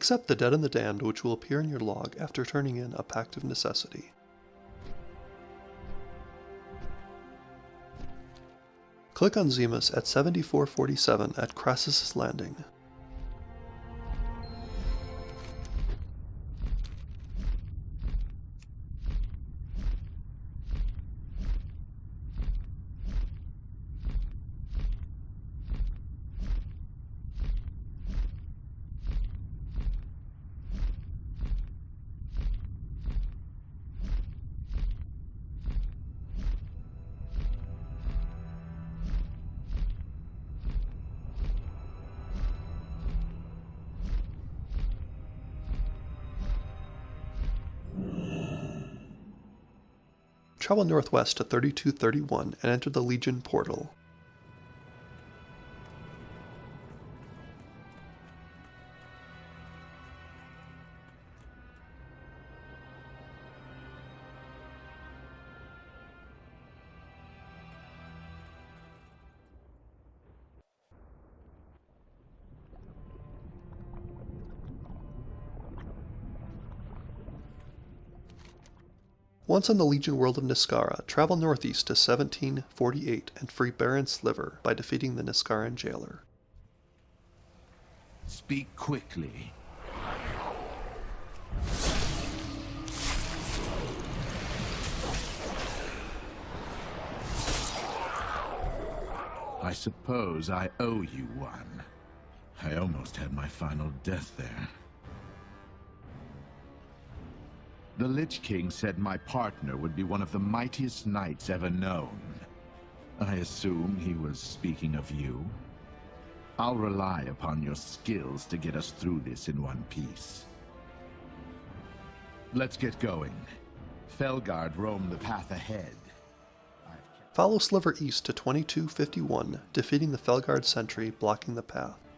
Accept the Dead and the Damned, which will appear in your log after turning in a Pact of Necessity. Click on Zemus at 7447 at Krasus' Landing. Travel northwest to 3231 and enter the Legion portal. Once on the Legion world of Niskara, travel northeast to 1748 and free Baron Sliver by defeating the Niskaran jailer. Speak quickly. I suppose I owe you one. I almost had my final death there. The Lich King said my partner would be one of the mightiest knights ever known. I assume he was speaking of you. I'll rely upon your skills to get us through this in one piece. Let's get going. Felguard roam the path ahead. Follow Sliver east to 2251, defeating the Felguard sentry blocking the path.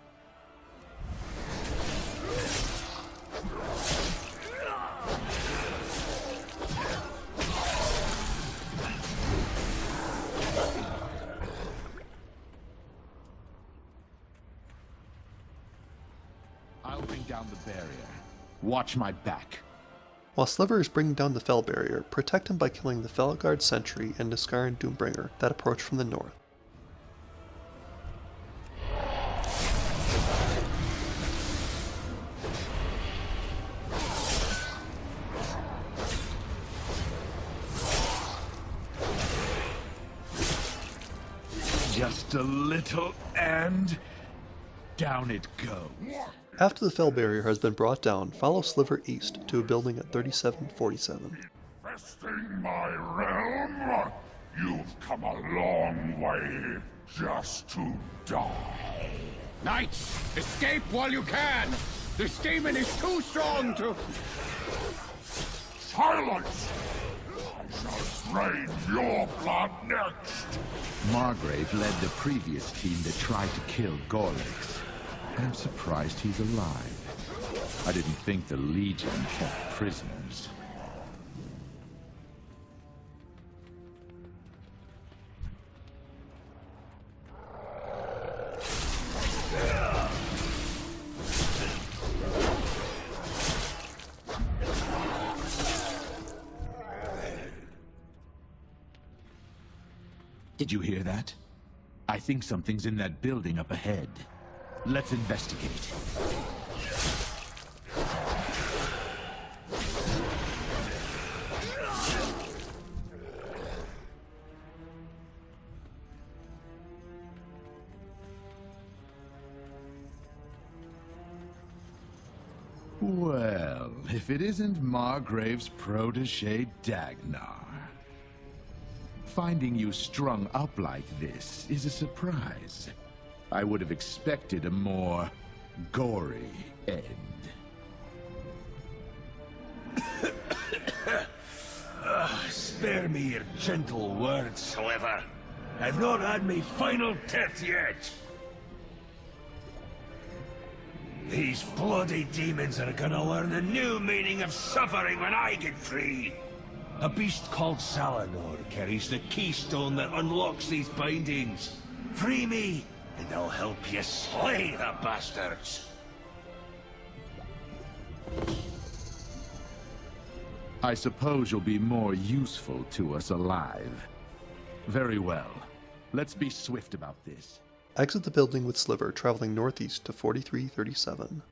Barrier. Watch my back. While Sliver is bringing down the Fel barrier, protect him by killing the Felguard sentry and Niskaran Doombringer that approach from the north. Just a little and down it goes. After the Fel barrier has been brought down, follow Sliver east to a building at 3747. Infesting my realm? You've come a long way just to die. Knights, escape while you can! This demon is too strong to... Silence! I shall drain your blood next! Margrave led the previous team that tried to kill Gorlix. I'm surprised he's alive. I didn't think the Legion kept prisoners. Did you hear that? I think something's in that building up ahead. Let's investigate. Well, if it isn't Margrave's protege, Dagnar. Finding you strung up like this is a surprise. I would have expected a more gory end. uh, spare me your gentle words, however. I've not had my final death yet. These bloody demons are gonna learn the new meaning of suffering when I get free. A beast called Salanor carries the keystone that unlocks these bindings. Free me, and I'll help you slay the bastards. I suppose you'll be more useful to us alive. Very well. Let's be swift about this. Exit the building with Sliver, traveling northeast to 4337.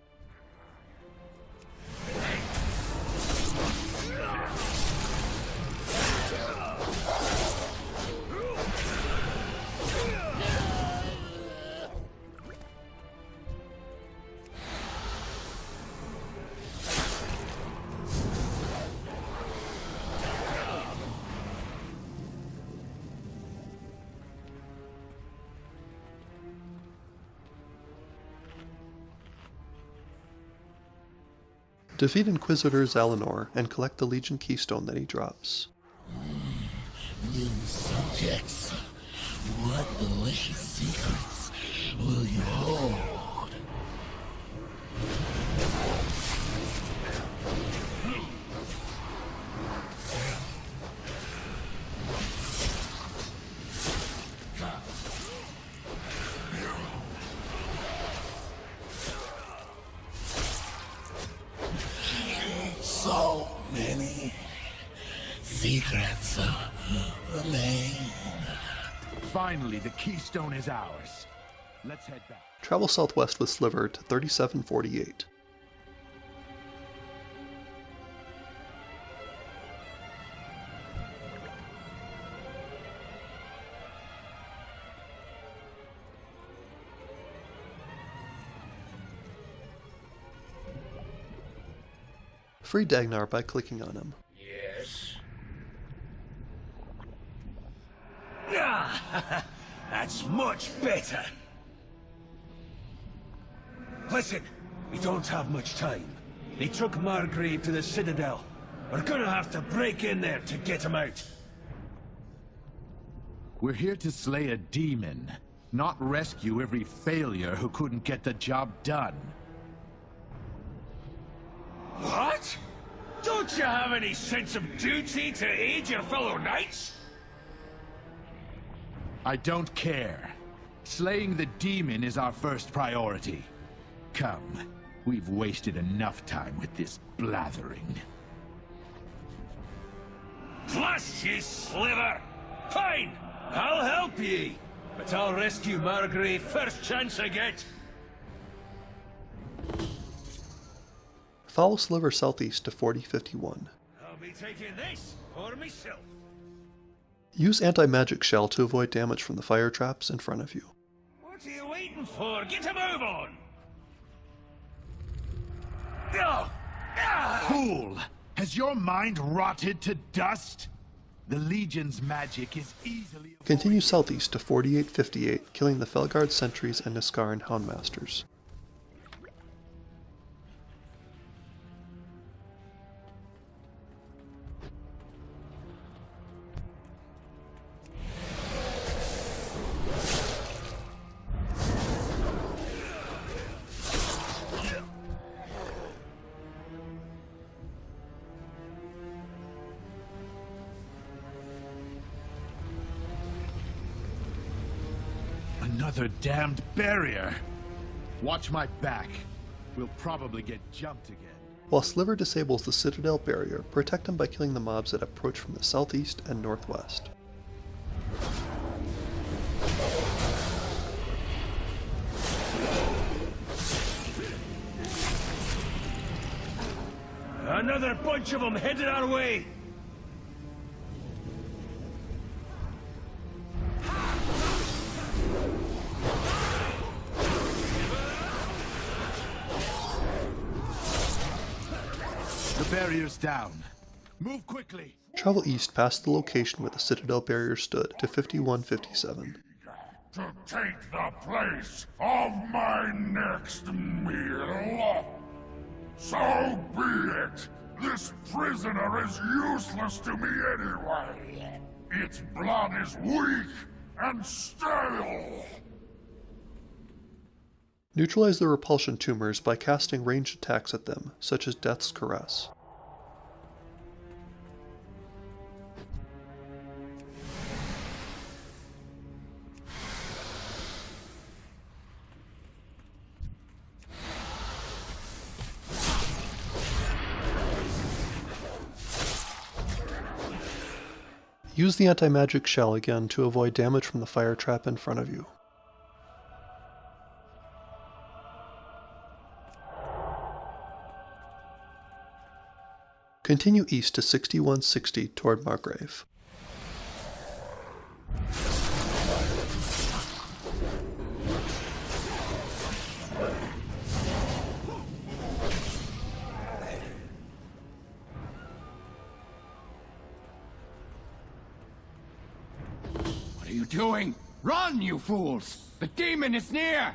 Defeat Inquisitor Zalinor and collect the Legion Keystone that he drops. New subjects, what delicious secrets will you hold? Secrets remain. Finally, the keystone is ours. Let's head back. Travel southwest with Sliver to 3748. Free Dagnar by clicking on him. Yes. Ah, that's much better. Listen, we don't have much time. They took Margrave to the Citadel. We're gonna have to break in there to get him out. We're here to slay a demon, not rescue every failure who couldn't get the job done. What? Don't you have any sense of duty to aid your fellow knights? I don't care. Slaying the demon is our first priority. Come, we've wasted enough time with this blathering. Blast ye, sliver! Fine! I'll help ye! But I'll rescue Margrave first chance I get! Follow Sliver southeast to 4051. I'll be taking this for myself. Use Anti-Magic Shell to avoid damage from the fire traps in front of you. What are you waiting for? Get a move on! Ah! Fool! Has your mind rotted to dust? The Legion's magic is easily... Continue southeast to 4858, killing the Felguard sentries and Niskaran Houndmasters. Another damned barrier! Watch my back. We'll probably get jumped again. While Sliver disables the Citadel barrier, protect him by killing the mobs that approach from the southeast and northwest. Another bunch of them headed our way! Barrier's down. Move quickly! Travel east past the location where the Citadel barrier stood to 5157. to take the place of my next meal. So be it. This prisoner is useless to me anyway. Its blood is weak and stale. Neutralize the repulsion tumors by casting ranged attacks at them, such as Death's Caress. Use the anti-magic shell again to avoid damage from the fire trap in front of you. Continue east to 6160 toward Margrave. Are you doing? Run, you fools! The demon is near!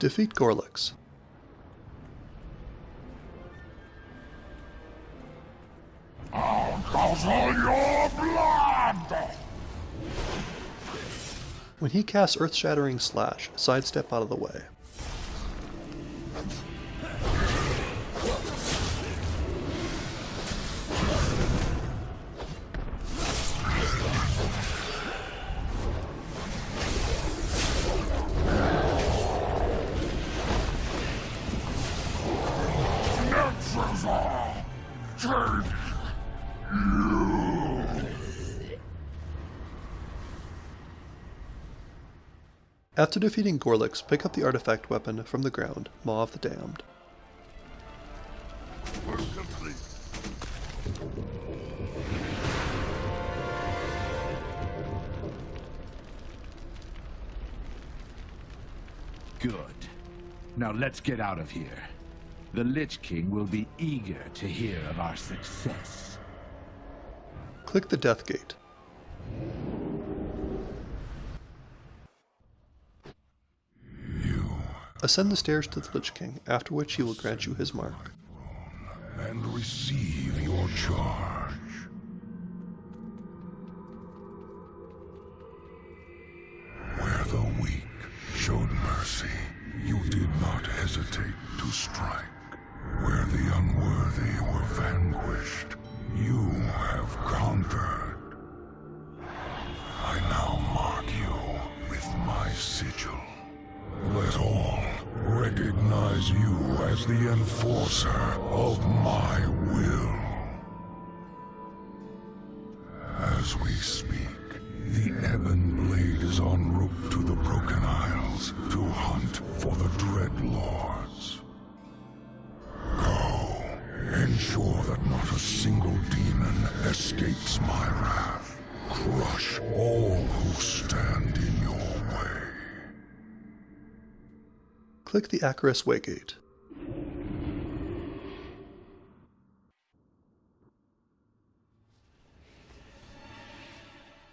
Defeat Gorlix. When he casts Earth Shattering Slash, sidestep out of the way. After defeating Gorlix, pick up the artifact weapon from the ground, Maw of the Damned. Work complete. Good. Now let's get out of here. The Lich King will be eager to hear of our success. Click the Death Gate. Ascend the stairs to the Lich King, after which he will grant you his mark. and receive your charge. Where the weak showed mercy, you did not hesitate to strike. Where the unworthy were vanquished, you have conquered. I now mark you with my sigil. Let all recognize you as the enforcer of my will. Click the Acherus Waygate.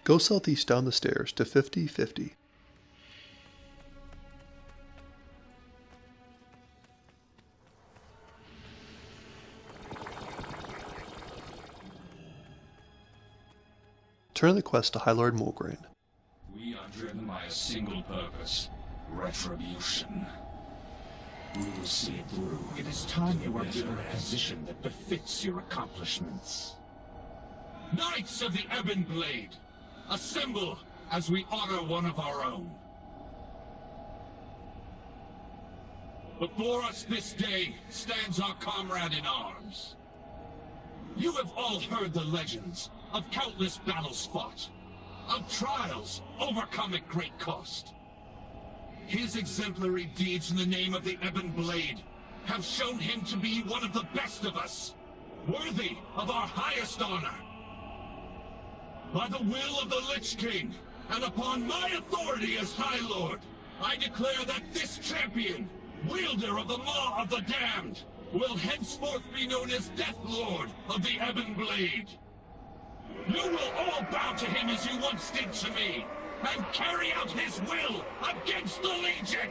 Go southeast down the stairs to 5050. Turn the quest to High Lord Mograine. We are driven by a single purpose. Retribution. We will see it through. It is time you are given a position that befits your accomplishments. Knights of the Ebon Blade! Assemble as we honor one of our own. Before us this day stands our comrade in arms. You have all heard the legends of countless battles fought, of trials overcome at great cost. His exemplary deeds in the name of the Ebon Blade have shown him to be one of the best of us, worthy of our highest honor. By the will of the Lich King, and upon my authority as High Lord, I declare that this champion, wielder of the Maw of the Damned, will henceforth be known as Death Lord of the Ebon Blade. You will all bow to him as you once did to me, and carry out his will against the Legion!